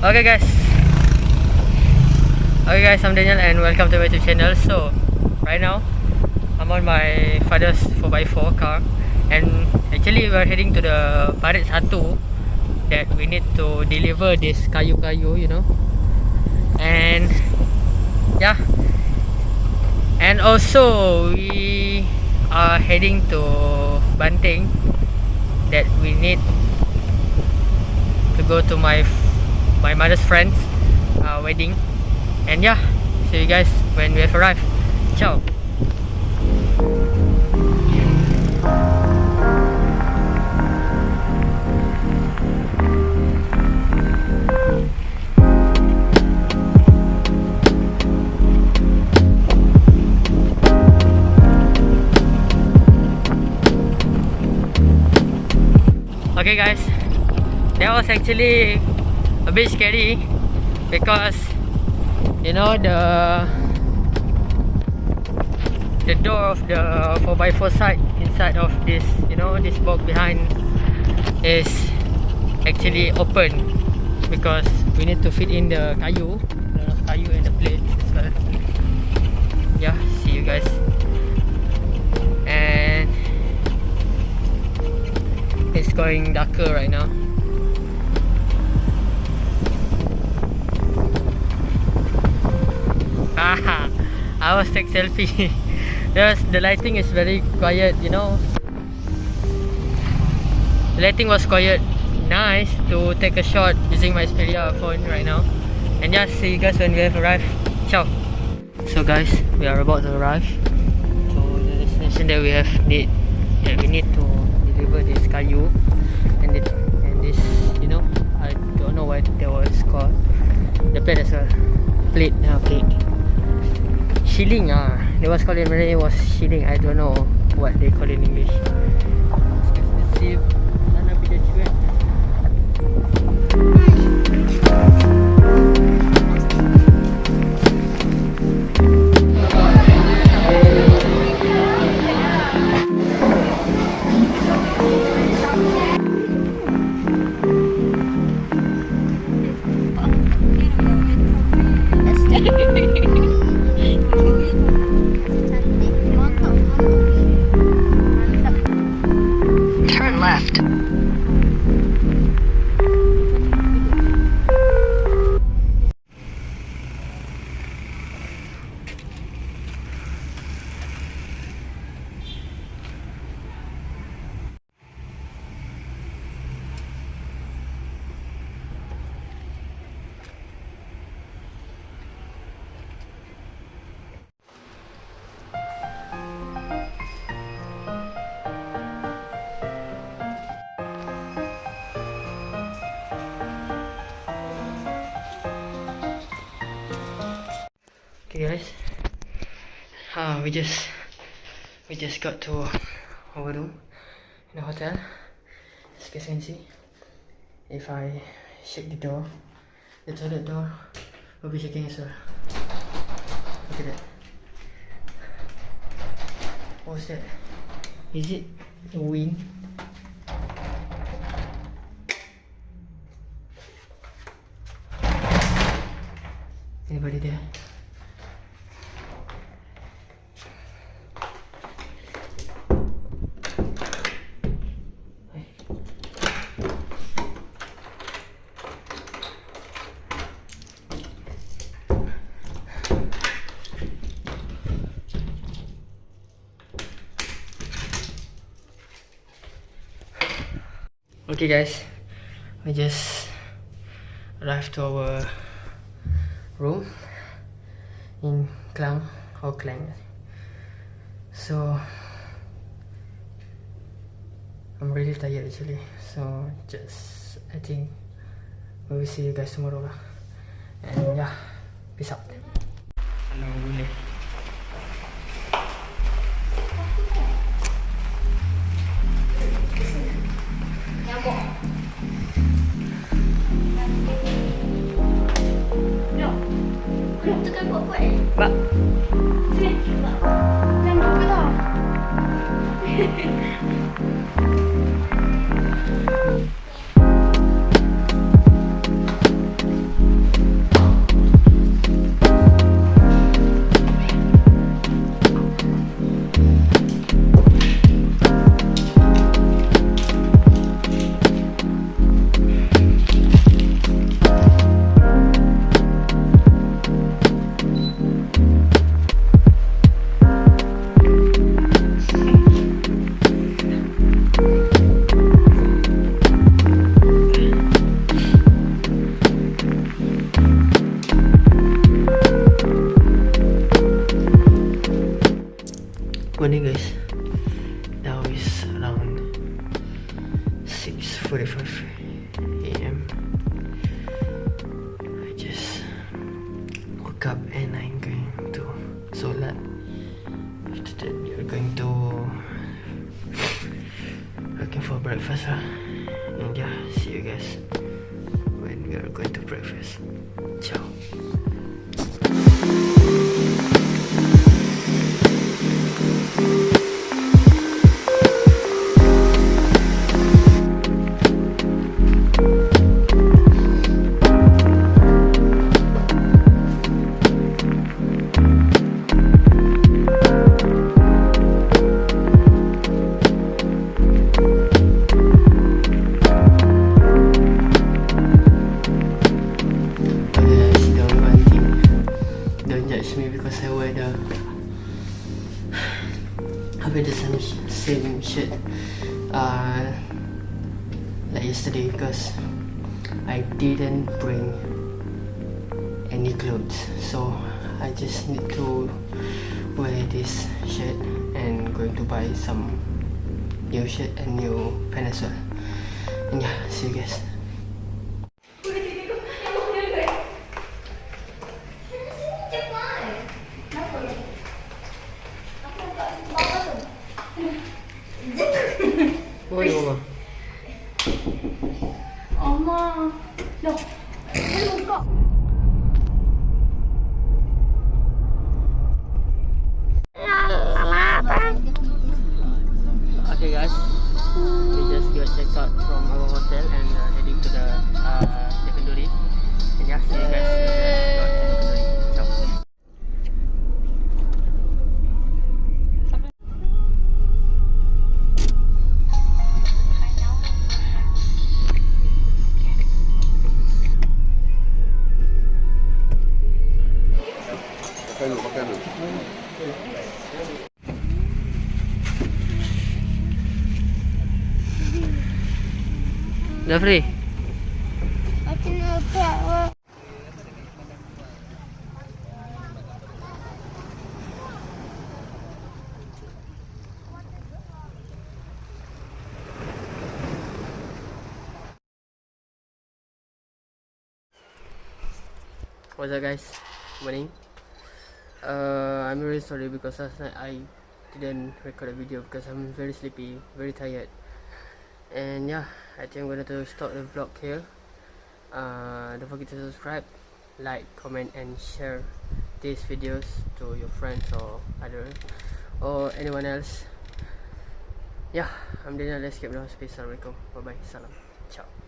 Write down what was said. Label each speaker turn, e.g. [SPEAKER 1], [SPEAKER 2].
[SPEAKER 1] Okay guys. Okay guys, I'm Daniel and welcome to my YouTube channel. So, right now I'm on my father's 4x4 car. And actually we're heading to the Parit 1 That we need to deliver this kayu-kayu, you know. And Yeah. And also we are heading to Banting That we need to go to my my mother's friend's uh, wedding. And yeah see you guys when we have arrived. Ciao. Okay guys, that was actually a bit scary because you know the the door of the 4x4 side inside of this you know this box behind is actually open because we need to fit in the kayu the kayu and the plate as well. Yeah see you guys. And it's going darker right now I was take selfie. There's the lighting is very quiet, you know. The lighting was quiet. Nice to take a shot using my Xperia phone right now. And just see you guys when we have arrived. Ciao. So guys, we are about to arrive to the destination that we have need that we need to deliver this kayu and it and this you know I don't know what that was called. The plate as well. Plate, now plate shilling ah. They was in Malay was shilling. I don't know what they call in English. Guys. Ah, we just we just got to our room in the hotel. As you guys can see, if I shake the door, the toilet door will be shaking as well. Look at that. What's that? Is it wind? Anybody there? Okay guys, we just arrived to our room in Klang or Klang. So I'm really tired actually. So just I think we will see you guys tomorrow. And yeah, Thank you. And yeah, see you guys when we are going to breakfast. Ciao. Because I wear the same, same shirt uh, like yesterday because I didn't bring any clothes. So I just need to wear this shirt and going to buy some new shirt and new pants as well and yeah see you guys checked out from our hotel and uh, heading to the uh, Tekenduri. And yeah, see you guys Zafri,
[SPEAKER 2] Aku nak buat.
[SPEAKER 1] what's up guys? Morning. Uh, I'm really sorry because last night I didn't record a video because I'm very sleepy, very tired. And yeah, I think I'm gonna to stop the vlog here. Uh, don't forget to subscribe, like, comment, and share these videos to your friends or other or anyone else. Yeah, I'm Daniel. Let's keep space. Assalamualaikum. Bye bye. Salam. Ciao.